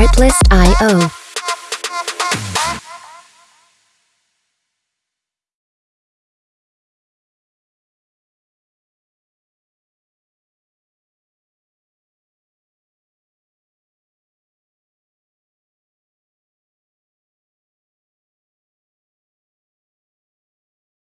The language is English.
Artlist.io